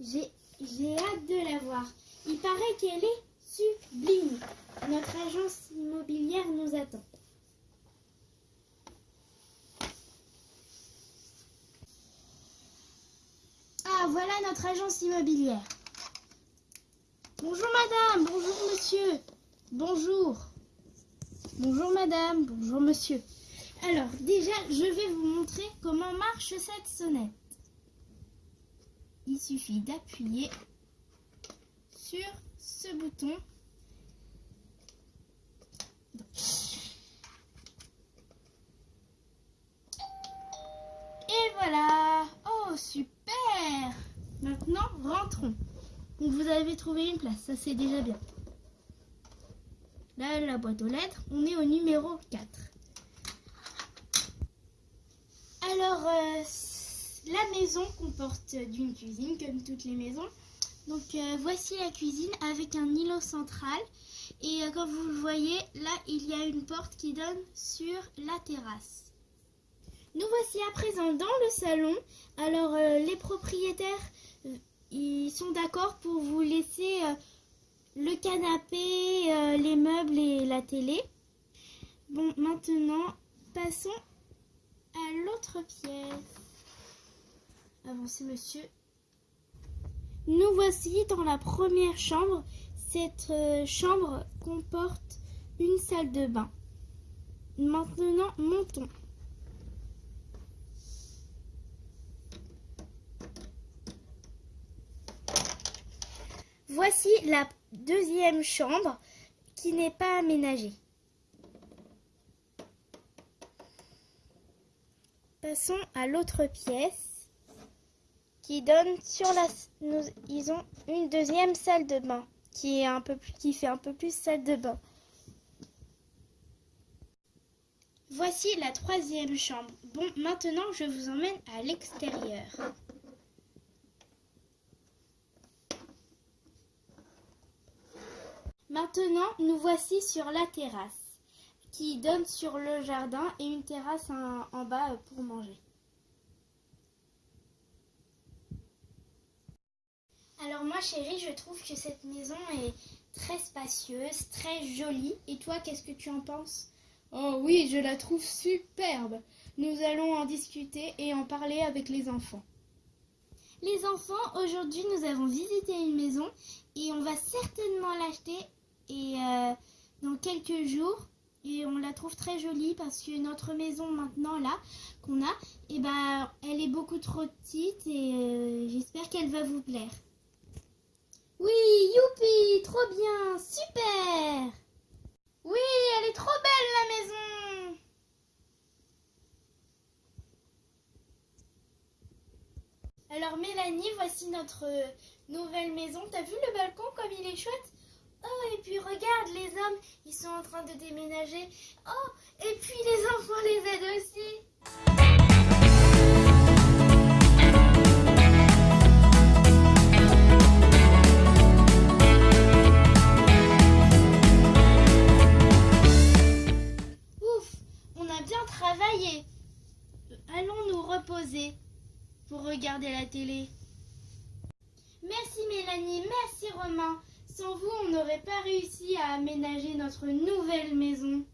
J'ai hâte de la voir. Il paraît qu'elle est sublime. Notre agence immobilière nous attend. Ah, voilà notre agence immobilière. Bonjour madame, bonjour monsieur. Bonjour. Bonjour madame, bonjour monsieur. Alors, déjà, je vais vous montrer comment marche cette sonnette. Il suffit d'appuyer sur ce bouton. Et voilà Oh, super Maintenant, rentrons. Donc, vous avez trouvé une place, ça c'est déjà bien. Là, la boîte aux lettres, on est au numéro 4. Alors, euh, la maison comporte d'une cuisine, comme toutes les maisons. Donc, euh, voici la cuisine avec un îlot central. Et euh, comme vous le voyez, là, il y a une porte qui donne sur la terrasse. Nous voici à présent dans le salon. Alors, euh, les propriétaires, ils sont d'accord pour vous laisser le canapé, les meubles et la télé. Bon, maintenant, passons à l'autre pièce. Avancez, monsieur. Nous voici dans la première chambre. Cette euh, chambre comporte une salle de bain. Maintenant, montons. Voici la deuxième chambre qui n'est pas aménagée. Passons à l'autre pièce qui donne sur la. Nous, ils ont une deuxième salle de bain qui est un peu plus, qui fait un peu plus salle de bain. Voici la troisième chambre. Bon, maintenant je vous emmène à l'extérieur. Maintenant, nous voici sur la terrasse qui donne sur le jardin et une terrasse en, en bas pour manger. Alors moi chérie, je trouve que cette maison est très spacieuse, très jolie. Et toi, qu'est-ce que tu en penses? Oh oui, je la trouve superbe. Nous allons en discuter et en parler avec les enfants. Les enfants, aujourd'hui nous avons visité une maison et on va certainement l'acheter et euh, dans quelques jours et on la trouve très jolie parce que notre maison maintenant là qu'on a, et ben elle est beaucoup trop petite et euh, j'espère qu'elle va vous plaire. Oui, youpi, trop bien, super. Oui, elle est trop belle la maison. Alors Mélanie, voici notre euh, nouvelle maison. T'as vu le balcon comme il est chouette? Oh, et puis regarde, les hommes, ils sont en train de déménager. Oh, et puis les enfants les aident aussi. Pour regarder la télé. Merci Mélanie, merci Romain. Sans vous, on n'aurait pas réussi à aménager notre nouvelle maison.